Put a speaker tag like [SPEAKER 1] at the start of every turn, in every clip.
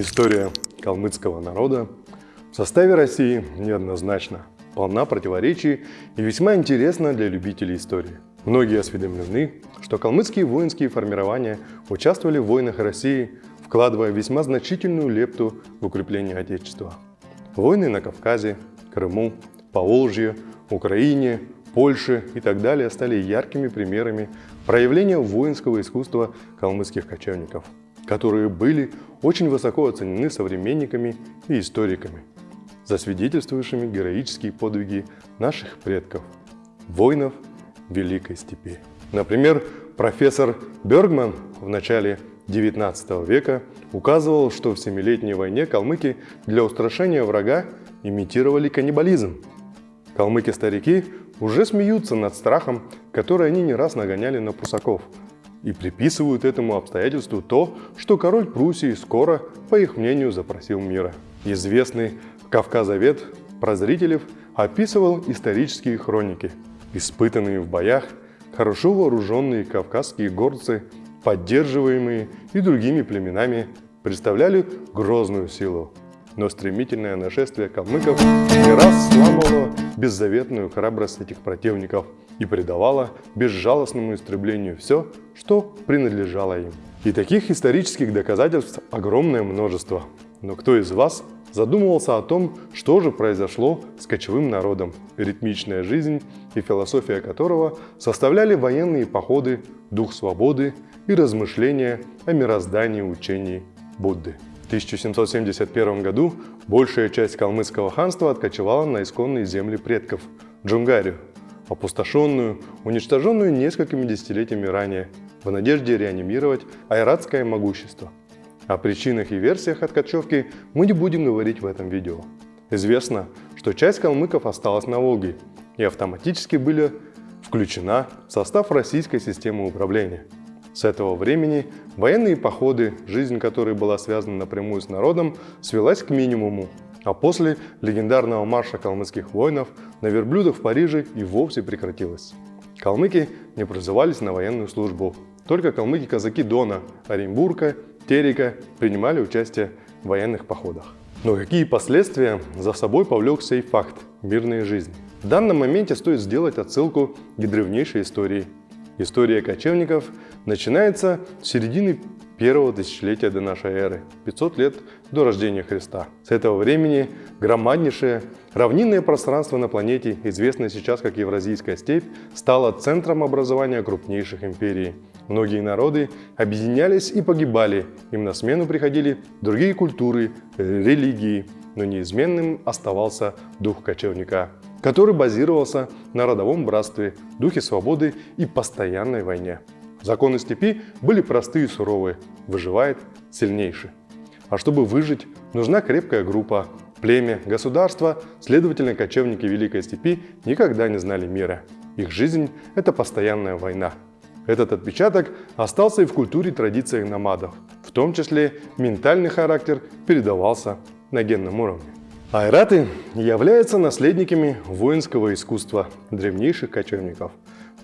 [SPEAKER 1] История калмыцкого народа в составе России неоднозначна, полна противоречий и весьма интересна для любителей истории. Многие осведомлены, что калмыцкие воинские формирования участвовали в войнах России, вкладывая весьма значительную лепту в укрепление Отечества. Войны на Кавказе, Крыму, Поволжье, Украине, Польше и так далее стали яркими примерами проявления воинского искусства калмыцких кочевников, которые были очень высоко оценены современниками и историками, засвидетельствовавшими героические подвиги наших предков, воинов Великой Степи. Например, профессор Бергман в начале XIX века указывал, что в Семилетней войне калмыки для устрашения врага имитировали каннибализм. Калмыки-старики уже смеются над страхом, который они не раз нагоняли на прусаков, и приписывают этому обстоятельству то, что король Пруссии скоро, по их мнению, запросил мира. Известный Кавказовед Прозрителев описывал исторические хроники. Испытанные в боях, хорошо вооруженные кавказские горцы, поддерживаемые и другими племенами, представляли грозную силу, но стремительное нашествие калмыков не раз сламывало беззаветную храбрость этих противников и придавало безжалостному истреблению все, что принадлежало им. И таких исторических доказательств огромное множество. Но кто из вас задумывался о том, что же произошло с кочевым народом, ритмичная жизнь и философия которого составляли военные походы, дух свободы и размышления о мироздании учений Будды. 1771 году большая часть калмыцкого ханства откочевала на исконные земли предков – Джунгарию, опустошенную, уничтоженную несколькими десятилетиями ранее, в надежде реанимировать айратское могущество. О причинах и версиях откачевки мы не будем говорить в этом видео. Известно, что часть калмыков осталась на Волге и автоматически были включена в состав российской системы управления – с этого времени военные походы, жизнь которой была связана напрямую с народом, свелась к минимуму, а после легендарного марша калмыцких воинов на верблюдах в Париже и вовсе прекратилась. Калмыки не призывались на военную службу. Только калмыки-казаки Дона, Оренбурга, Терека принимали участие в военных походах. Но какие последствия за собой повлек сей факт мирной жизни? В данном моменте стоит сделать отсылку к древнейшей истории История кочевников начинается с середины первого тысячелетия до нашей эры, 500 лет до рождения Христа. С этого времени громаднейшее равнинное пространство на планете, известное сейчас как Евразийская степь, стало центром образования крупнейших империй. Многие народы объединялись и погибали, им на смену приходили другие культуры, религии, но неизменным оставался дух кочевника который базировался на родовом братстве, духе свободы и постоянной войне. Законы степи были простые и суровые, выживает сильнейший. А чтобы выжить, нужна крепкая группа, племя, государство, следовательно, кочевники Великой степи никогда не знали мира. Их жизнь – это постоянная война. Этот отпечаток остался и в культуре традициях номадов, в том числе ментальный характер передавался на генном уровне. Айраты являются наследниками воинского искусства древнейших кочевников,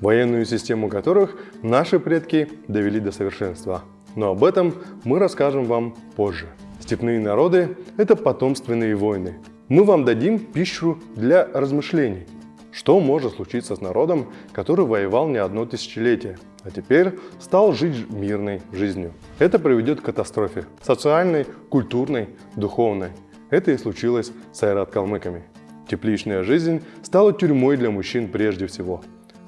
[SPEAKER 1] военную систему которых наши предки довели до совершенства. Но об этом мы расскажем вам позже. Степные народы – это потомственные войны. Мы вам дадим пищу для размышлений. Что может случиться с народом, который воевал не одно тысячелетие, а теперь стал жить мирной жизнью? Это приведет к катастрофе – социальной, культурной, духовной. Это и случилось с айрат-калмыками. Тепличная жизнь стала тюрьмой для мужчин прежде всего.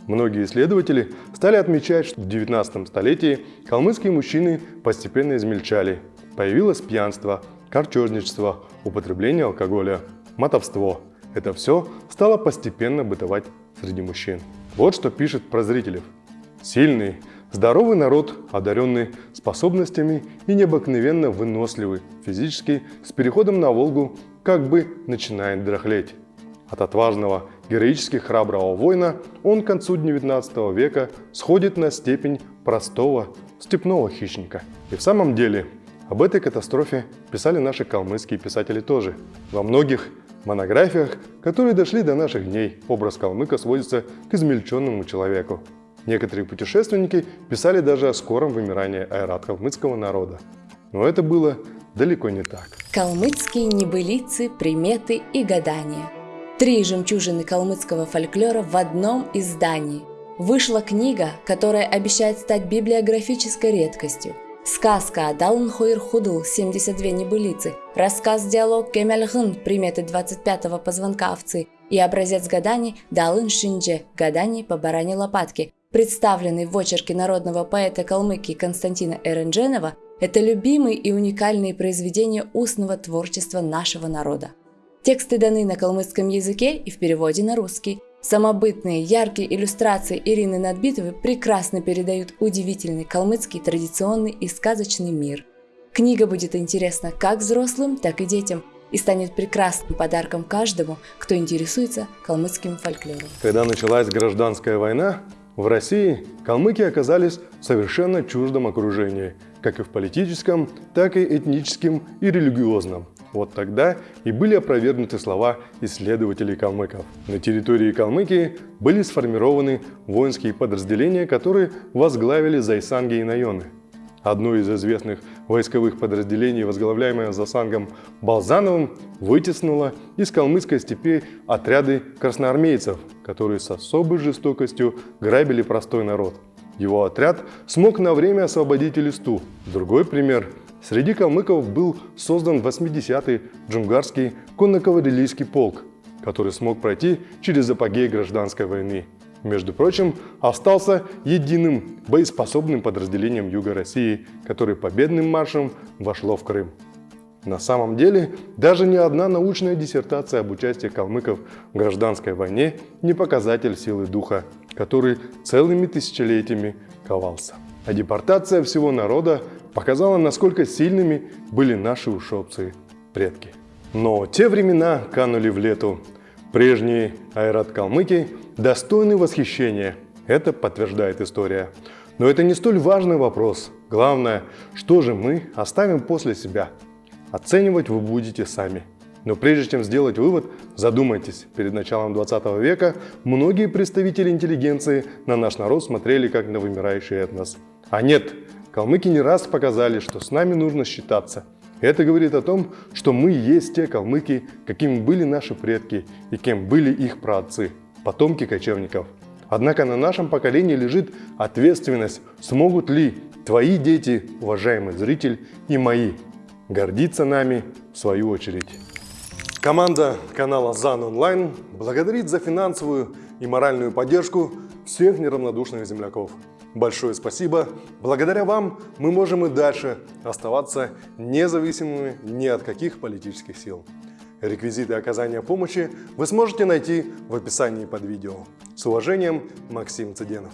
[SPEAKER 1] Многие исследователи стали отмечать, что в 19 столетии калмыцкие мужчины постепенно измельчали. Появилось пьянство, корчежничество, употребление алкоголя, мотовство. Это все стало постепенно бытовать среди мужчин. Вот что пишет Прозрителев. Сильный, Здоровый народ, одаренный способностями и необыкновенно выносливый физически, с переходом на Волгу как бы начинает дряхлеть. От отважного, героически храброго воина он к концу 19 века сходит на степень простого степного хищника. И в самом деле, об этой катастрофе писали наши калмыцкие писатели тоже. Во многих монографиях, которые дошли до наших дней, образ калмыка сводится к измельченному человеку, Некоторые путешественники писали даже о скором вымирании айрат-калмыцкого народа. Но это было далеко не так.
[SPEAKER 2] Калмыцкие небылицы, приметы и гадания. Три жемчужины калмыцкого фольклора в одном издании. Вышла книга, которая обещает стать библиографической редкостью. Сказка Далн Хойр Худл 72 небылицы, рассказ-диалог Кемельхын приметы 25-го позвонка овцы и образец гаданий Далын Шиндже гаданий по баране лопатки, представленный в очерке народного поэта Калмыкии Константина Эрендженова, это любимые и уникальные произведения устного творчества нашего народа. Тексты даны на калмыцком языке и в переводе на русский. Самобытные, яркие иллюстрации Ирины Надбитовой прекрасно передают удивительный калмыцкий традиционный и сказочный мир. Книга будет интересна как взрослым, так и детям и станет прекрасным подарком каждому, кто интересуется калмыцким фольклором.
[SPEAKER 1] Когда началась гражданская война, в России калмыки оказались в совершенно чуждом окружении, как и в политическом, так и этническом и религиозном. Вот тогда и были опровергнуты слова исследователей калмыков. На территории Калмыкии были сформированы воинские подразделения, которые возглавили Зайсанги и Найоны – Одно из известных войсковых подразделений, возглавляемое Засангом Балзановым, вытеснило из калмыцкой степи отряды красноармейцев, которые с особой жестокостью грабили простой народ. Его отряд смог на время освободить Элисту. Другой пример. Среди калмыков был создан 80-й джунгарский конно-кавалерийский полк, который смог пройти через апогей гражданской войны между прочим, остался единым боеспособным подразделением Юга России, который победным маршем вошло в Крым. На самом деле, даже ни одна научная диссертация об участии калмыков в гражданской войне не показатель силы духа, который целыми тысячелетиями ковался. А депортация всего народа показала, насколько сильными были наши ушопцы предки. Но те времена канули в лету. Прежний Айрат Калмыки достойны восхищения. Это подтверждает история. Но это не столь важный вопрос. Главное, что же мы оставим после себя. Оценивать вы будете сами. Но прежде чем сделать вывод, задумайтесь. Перед началом 20 века многие представители интеллигенции на наш народ смотрели как на вымирающий этнос. А нет, калмыки не раз показали, что с нами нужно считаться. Это говорит о том, что мы есть те калмыки, какими были наши предки и кем были их праотцы потомки кочевников. Однако на нашем поколении лежит ответственность, смогут ли твои дети, уважаемый зритель, и мои, гордиться нами в свою очередь. Команда канала ЗАН Онлайн благодарит за финансовую и моральную поддержку всех неравнодушных земляков. Большое спасибо. Благодаря вам мы можем и дальше оставаться независимыми ни от каких политических сил. Реквизиты оказания помощи вы сможете найти в описании под видео. С уважением, Максим Цыденов.